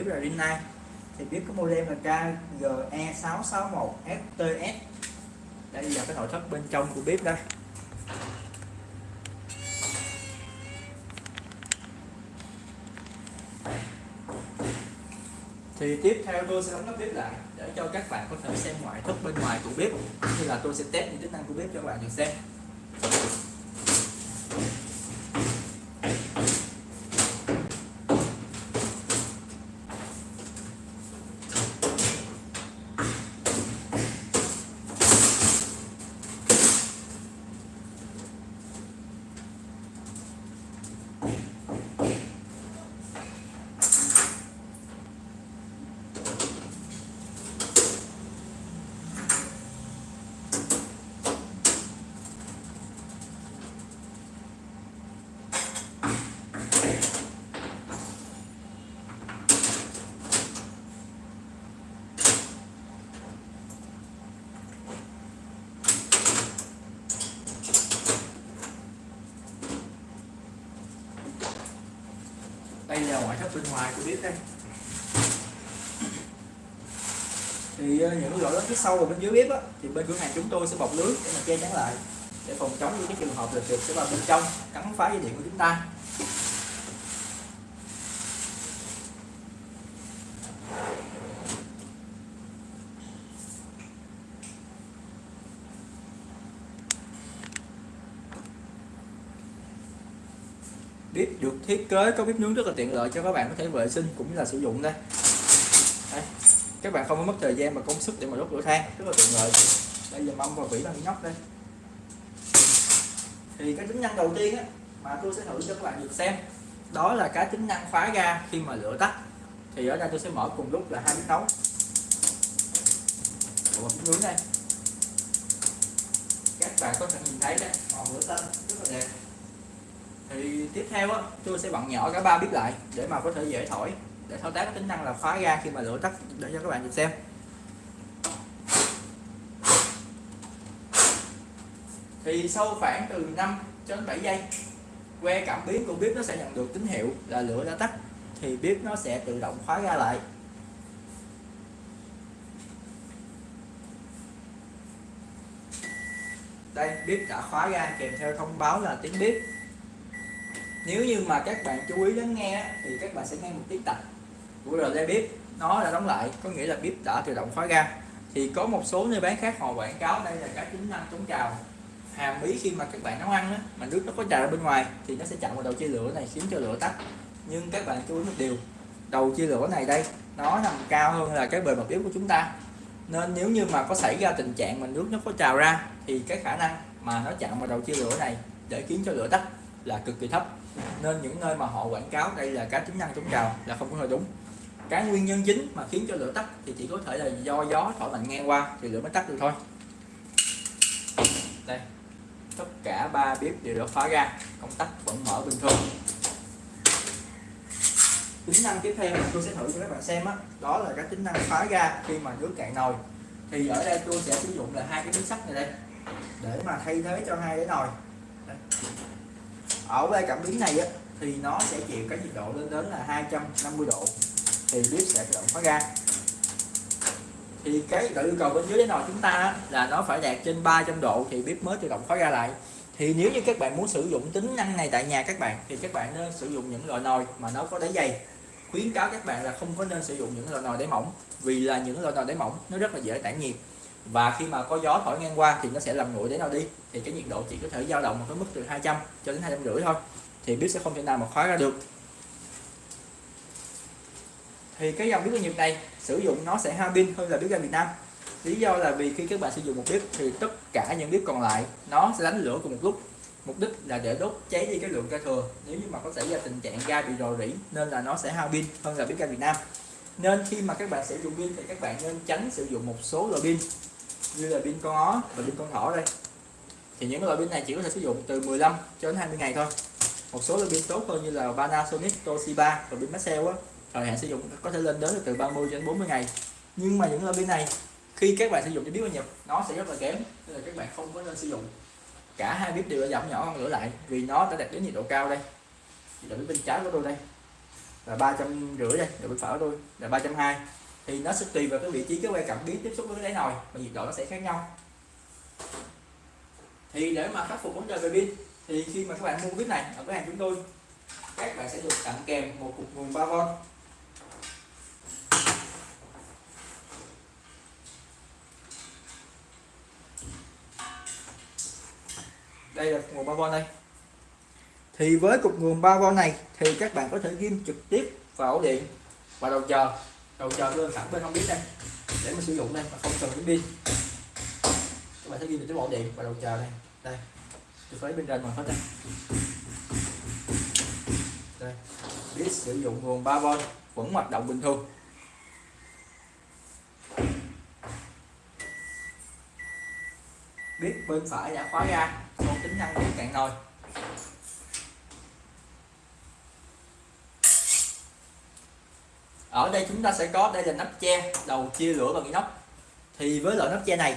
bếp là Rinnai thì biết có model là KGE661FTS đây là cái nội thất bên trong của bếp đây. Thì tiếp theo tôi sẽ đóng nắp bếp lại để cho các bạn có thể xem ngoại thất bên ngoài của bếp. Như là tôi sẽ test những tính năng của bếp cho các bạn được xem. Đây là ngoại thất bên ngoài của bếp đây? Thì ờ, những lỗ lớn phía sau và bên dưới bếp á, thì bên cửa hàng chúng tôi sẽ bọc lưới để mà che chắn lại để phòng chống những cái trường hợp là trượt sẽ vào bên trong cắn phá dây điện của chúng ta. Bếp được thiết kế có bếp nướng rất là tiện lợi cho các bạn có thể vệ sinh cũng như là sử dụng đây. Đây. các bạn không có mất thời gian và công sức để mà đốt lửa than rất là tiện lợi. Đây giờ mâm và vỉ bằng nhóc đây. Thì cái tính năng đầu tiên á, mà tôi sẽ thử cho các bạn được xem đó là cái tính năng khóa ga khi mà lửa tắt. Thì ở đây tôi sẽ mở cùng lúc là hai bếp nấu. Và bếp nướng đây. Các bạn có thể nhìn thấy đây ngọn lửa xanh rất là đẹp thì tiếp theo á tôi sẽ bận nhỏ cả ba bếp lại để mà có thể dễ thổi, để thao tác cái tính năng là khóa ga khi mà lửa tắt, để cho các bạn được xem. Thì sau khoảng từ 5 cho đến 7 giây, que cảm biến của bếp nó sẽ nhận được tín hiệu là lửa đã tắt, thì bếp nó sẽ tự động khóa ga lại. Đây, bếp đã khóa ga kèm theo thông báo là tiếng bếp nếu như mà các bạn chú ý lắng nghe thì các bạn sẽ nghe một tiếng tạch của relay bếp. Nó đã đóng lại có nghĩa là bếp đã tự động khóa ga. Thì có một số nơi bán khác họ quảng cáo đây là cái tính năng chống trào hàm ý khi mà các bạn nấu ăn á, mà nước nó có trào ra bên ngoài thì nó sẽ chặn vào đầu chia lửa này khiến cho lửa tắt. Nhưng các bạn chú ý một điều đầu chia lửa này đây nó nằm cao hơn là cái bề mặt bếp của chúng ta. Nên nếu như mà có xảy ra tình trạng mà nước nó có trào ra thì cái khả năng mà nó chạm vào đầu chia lửa này để khiến cho lửa tắt là cực kỳ thấp nên những nơi mà họ quảng cáo đây là cá tính năng chống trào là không có hơi đúng. Cái nguyên nhân chính mà khiến cho lửa tắt thì chỉ có thể là do gió thổi mạnh ngang qua thì lửa mới tắt được thôi. Đây tất cả ba bếp đều đã khóa ra công tắc vẫn mở bình thường. Tính năng tiếp theo mà tôi sẽ thử cho các bạn xem đó, đó là cái tính năng khóa ga khi mà nước cạn nồi. Thì ở đây tôi sẽ sử dụng là hai cái miếng sắt này đây để mà thay thế cho hai cái nồi. Đây ở cái cảm biến này á, thì nó sẽ chịu cái nhiệt độ lên đến là 250 độ thì bếp sẽ tự động khóa ga thì cái tự yêu cầu bên dưới cái nồi chúng ta là nó phải đạt trên 300 độ thì bếp mới tự động khóa ga lại. Thì nếu như các bạn muốn sử dụng tính năng này tại nhà các bạn thì các bạn nên sử dụng những loại nồi mà nó có đáy dày. Khuyến cáo các bạn là không có nên sử dụng những loại nồi đáy mỏng vì là những loại nồi đáy mỏng nó rất là dễ tản nhiệt và khi mà có gió thổi ngang qua thì nó sẽ làm nguội đến nào đi. Thì cái nhiệt độ chỉ có thể dao động một cái mức từ 200 cho đến hai trăm rưỡi thôi. Thì bếp sẽ không thể nào mà khóa ra được. Thì cái dòng bếp ga nghiệp này sử dụng nó sẽ hao pin hơn là bếp ga Việt Nam. Lý do là vì khi các bạn sử dụng một bếp thì tất cả những bếp còn lại nó sẽ đánh lửa cùng một lúc. Mục đích là để đốt cháy đi cái lượng ga thừa. Nếu như mà có xảy ra tình trạng ga bị rò rỉ nên là nó sẽ hao pin hơn là bếp ga Việt Nam. Nên khi mà các bạn sử dụng pin thì các bạn nên tránh sử dụng một số loại pin như là pin con ó và pin con thỏ đây. Thì những loại pin này chỉ có thể sử dụng từ 15 cho đến 20 ngày thôi. Một số loại pin tốt hơn như là Panasonic, Toshiba và pin Maxell á. Thời hạn sử dụng có thể lên đến từ 30 đến 40 ngày. Nhưng mà những loại pin này khi các bạn sử dụng cho biết bao nhiêu nó sẽ rất là kém nên là các bạn không có nên sử dụng. Cả hai bếp đều đã giảm nhỏ hơn lửa lại vì nó đã đạt đến nhiệt độ cao đây. Nhiệt là bên trái của tôi đây là ba trăm rưỡi đây là bên phải của tôi là ba trăm hai thì nó sẽ tùy vào cái vị trí cái que cảm biến tiếp xúc với cái đáy nồi, mà nhiệt độ nó sẽ khác nhau. Thì để mà khắc phục vấn đề về pin, thì khi mà các bạn mua pin này ở cửa hàng chúng tôi, các bạn sẽ được tặng kèm một cục nguồn 3V đây là nguồn 3V đây. Thì với cục nguồn 3V này thì các bạn có thể ghim trực tiếp vào ổ điện và đầu chờ đầu chờ luôn sẵn bên không biết đây. Để mà sử dụng đây, mà không cần cái pin các bạn sẽ ghi được cái bộ điện và đầu chờ đây. Đây. Tôi lấy bên trên mà hết đây. Đây. Biết sử dụng nguồn 3V vẫn hoạt động bình thường. Biết bên phải đã khóa ra không tính năng của cạn nồi. Ở đây chúng ta sẽ có đây là nắp che đầu chia lửa bằng inox. Thì với loại nắp che này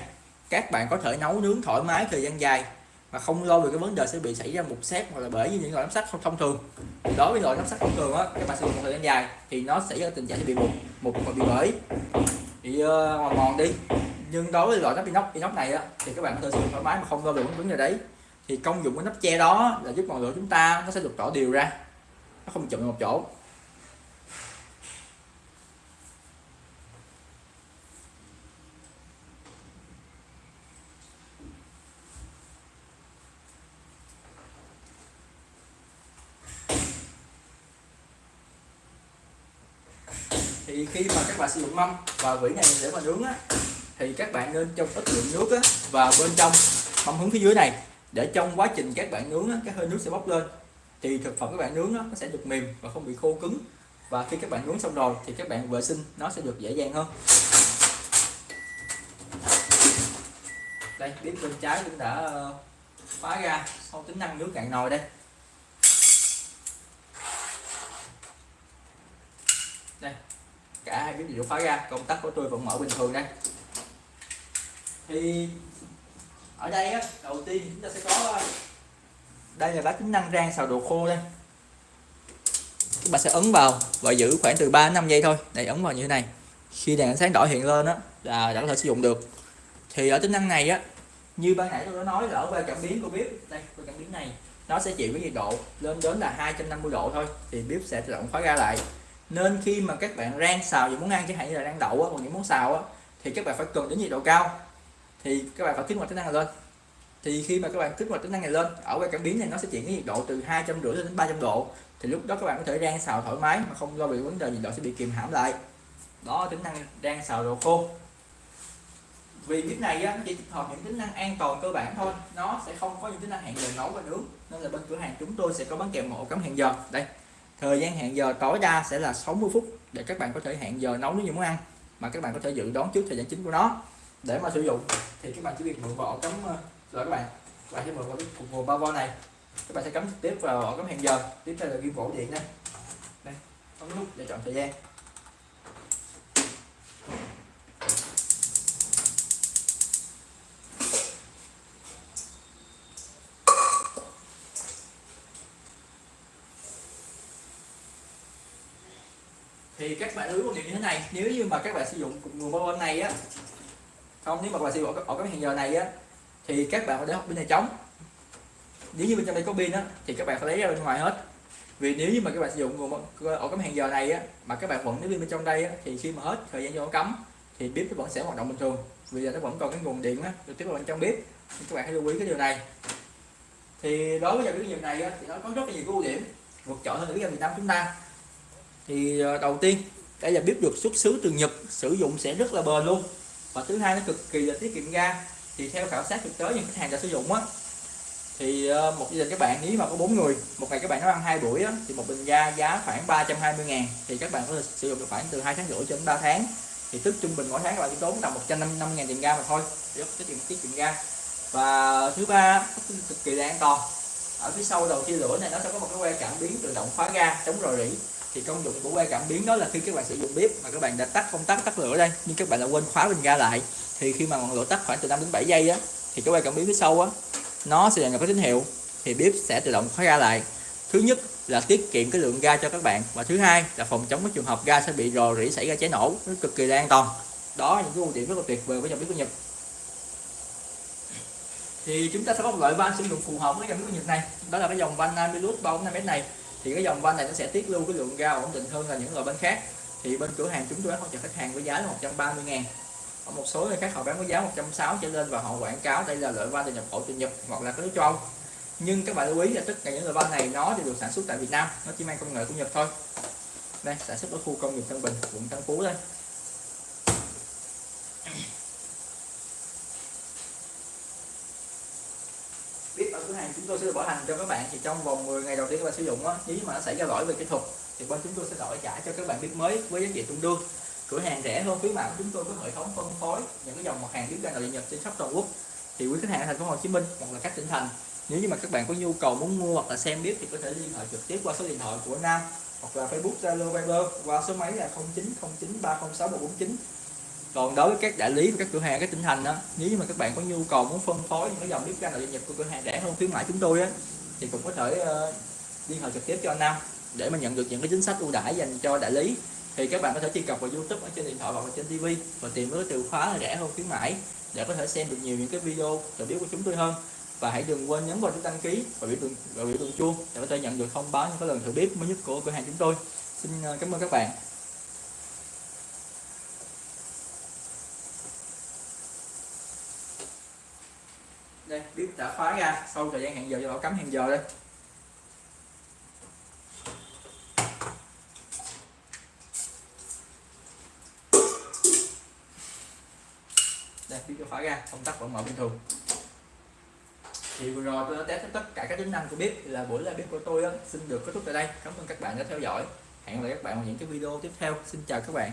các bạn có thể nấu nướng thoải mái thời gian dài mà không lo về cái vấn đề sẽ bị xảy ra mục xét hoặc là bể như những loại nắp sắt không thông thường. Đối với loại nắp sắt thông thường á các bạn sử dụng một thời gian dài thì nó sẽ có tình trạng sẽ bị mục mục và bị bể. Bị uh, mòn mòn đi. Nhưng đối với loại nắp inox inox này á thì các bạn có thể sử dụng thoải mái mà không lo về vấn đề đấy. Thì công dụng của nắp che đó là giúp ngọn lửa chúng ta nó sẽ được tỏ đều ra. Nó không chụm một chỗ thì khi mà các bạn sử dụng mâm. Và vỉ này để mà nướng á thì các bạn nên cho ít lượng nước á vào bên trong mâm hướng phía dưới này. Để trong quá trình các bạn nướng á, cái hơi nước sẽ bốc lên. Thì thực phẩm các bạn nướng á, nó sẽ được mềm và không bị khô cứng. Và khi các bạn nướng xong rồi thì các bạn vệ sinh nó sẽ được dễ dàng hơn. Đây bếp bên trái cũng đã ờ, phá ra sau tính năng nước cạn nồi đây. Đây cả hai bếp đều khóa ra công tắc của tôi vẫn mở bình thường đây. Thì ở đây á, đầu tiên chúng ta sẽ có ờ, đây là cái tính năng rang xào đồ khô đây. Các bạn sẽ ấn vào và giữ khoảng từ 3 đến 5 giây thôi. Để ấn vào như thế này. Khi đèn ánh sáng đỏ hiện lên á là đã có thể sử dụng được. Thì ở tính năng này á như ban nãy tôi đã nói là ở qua cảm biến của bếp. Đây qua cảm biến này nó sẽ chịu cái nhiệt độ lên đến là 250 độ thôi. Thì bếp sẽ tự động khóa ra lại nên khi mà các bạn rang xào những món ăn chẳng hạn như là rang đậu á, hoặc những món xào á, thì các bạn phải cần đến nhiệt độ cao. Thì các bạn phải kích hoạt tính năng này lên. Thì khi mà các bạn kích hoạt tính năng này lên ở cái cảm biến này nó sẽ chuyển cái nhiệt độ từ hai trăm rưỡi đến 300 độ. Thì lúc đó các bạn có thể rang xào thoải mái mà không lo bị vấn đề nhiệt độ sẽ bị kìm hãm lại. Đó tính năng rang xào đồ khô. Vì cái này á, nó chỉ tích hợp những tính năng an toàn cơ bản thôi. Nó sẽ không có những tính năng hẹn giờ nấu và nướng. Nên là bên cửa hàng chúng tôi sẽ có bán kèm một cắm hẹn giờ. Đây thời gian hẹn giờ tối đa sẽ là 60 phút để các bạn có thể hẹn giờ nấu nếu như muốn ăn mà các bạn có thể dự đoán trước thời gian chính của nó. Để mà sử dụng thì các bạn chỉ việc mượn vỏ cấm cắm ờ, rồi các bạn các bạn sẽ mượn vào cái cục nguồn 3 vo này. Các bạn sẽ cắm tiếp vào cấm cắm hẹn giờ. Tiếp theo là ghi ổ điện đây. Đây bấm nút để chọn thời gian. Thì các bạn lưu ý một điều như thế này nếu như mà các bạn sử dụng nguồn bao này á không nếu mà các bạn sử dụng ở cái hàng giờ này á thì các bạn phải để học pin này trống. Nếu như bên trong đây có pin á thì các bạn phải lấy ra bên ngoài hết. Vì nếu như mà các bạn sử dụng nguồn ổ cắm hẹn giờ này á mà các bạn vẫn lấy pin bên trong đây á, thì khi mà hết thời gian vô cấm thì bếp nó vẫn sẽ hoạt động bình thường. Vì là nó vẫn còn cái nguồn điện á được tiếp vào bên trong bếp. Nên các bạn hãy lưu ý cái điều này. Thì đối với dòng cái này á, thì nó có rất là nhiều ưu điểm vượt trội hơn ở Việt Nam chúng ta thì ờ, đầu tiên đây là bếp được xuất xứ từ Nhật sử dụng sẽ rất là bền luôn. Và thứ hai nó cực kỳ là tiết kiệm ga. Thì theo khảo sát thực tế những khách hàng đã sử dụng á thì ờ, một gia đình các bạn nếu mà có bốn người một ngày các bạn nấu ăn hai buổi á, thì một bình ga giá khoảng 320 ngàn. Thì các bạn có thể sử dụng được khoảng từ hai tháng rưỡi cho đến 3 tháng. Thì tức trung bình mỗi tháng các bạn chỉ tốn tầm 150 ngàn tiền ga mà thôi. Rất tiết kiệm tiết kiệm ga. Và thứ ba cực kỳ là an toàn. Ở phía sau đầu chia lửa này nó sẽ có một cái que cảm biến tự động khóa ga chống rò rỉ thì công dụng của que cảm biến đó là khi các bạn sử dụng bếp mà các bạn đã tắt công tắc, tắt lửa đây, nhưng các bạn đã quên khóa bình ga lại, thì khi mà ngọn lửa tắt khoảng từ 5 đến 7 giây á, thì cái que cảm biến phía sau á, nó sẽ nhận được cái tín hiệu, thì bếp sẽ tự động khóa ga lại. Thứ nhất là tiết kiệm cái lượng ga cho các bạn và thứ hai là phòng chống cái trường hợp ga sẽ bị rò rỉ xảy ra cháy nổ, nó cực kỳ là an toàn. Đó những cái ưu điểm rất là tuyệt vời với dòng bếp của Nhật. Thì chúng ta sẽ có một loại van sử dụng phù hợp với dòng bếp của Nhật này, đó là cái dòng van Namilus 345m này thì cái dòng van này nó sẽ tiết lưu cái lượng ga ổn định hơn là những loại van khác. Thì bên cửa hàng chúng tôi hỗ trợ khách hàng với giá là 130 ngàn. Ở một số nơi khác họ bán với giá 160 trở lên và họ quảng cáo đây là loại van từ nhập khẩu từ Nhật hoặc là cái nước châu Âu. Nhưng các bạn lưu ý là tất cả những loại van này nó đều được sản xuất tại Việt Nam, nó chỉ mang công nghệ của Nhật thôi. Đây, sản xuất ở khu công nghiệp Tân Bình, quận Tân Phú đây. Biết ở cửa hàng chúng tôi sẽ bảo hành cho các bạn. Thì trong vòng 10 ngày đầu tiên các bạn sử dụng á, nếu mà nó xảy ra lỗi về kỹ thuật, thì bên chúng tôi sẽ đổi trả cho các bạn biết mới với giá trị tương đương. Cửa hàng rẻ hơn, khuyến mại của chúng tôi có hệ thống phân phối những cái dòng mặt hàng bếp ga nội nhập nhật trên khắp toàn quốc. Thì quý khách hàng ở thành phố Hồ Chí Minh hoặc là các tỉnh thành, nếu như mà các bạn có nhu cầu muốn mua hoặc là xem bếp thì có thể liên hệ trực tiếp qua số điện thoại của Nam hoặc là Facebook Zalo Viber qua số máy là 0909306149 còn đối với các đại lý và các cửa hàng các tỉnh thành đó nếu như mà các bạn có nhu cầu muốn phân phối những cái dòng bếp ga nội địa của cửa hàng rẻ hơn khuyến mãi chúng tôi á thì cũng có thể uh, liên hệ trực tiếp cho anh Nam để mà nhận được những cái chính sách ưu đãi dành cho đại lý. Thì các bạn có thể truy cập vào YouTube ở trên điện thoại hoặc là trên TV và tìm với từ khóa là rẻ hơn khuyến mãi để có thể xem được nhiều những cái video review của chúng tôi hơn. Và hãy đừng quên nhấn vào nút đăng ký và biểu tượng và biểu tượng chuông để có thể nhận được thông báo những cái lần thử bếp mới nhất của cửa hàng chúng tôi. Xin ờ, cảm ơn các bạn. Bếp đã khóa ra sau thời gian hẹn giờ cho bảo cắm hẹn giờ đây đây bếp đã khóa ra công tắc vẫn mở bình thường. Thì vừa rồi tôi đã test tất cả các tính năng của bếp là buổi live bếp của tôi đó, xin được kết thúc tại đây. Cảm ơn các bạn đã theo dõi. Hẹn gặp lại các bạn vào những cái video tiếp theo. Xin chào các bạn.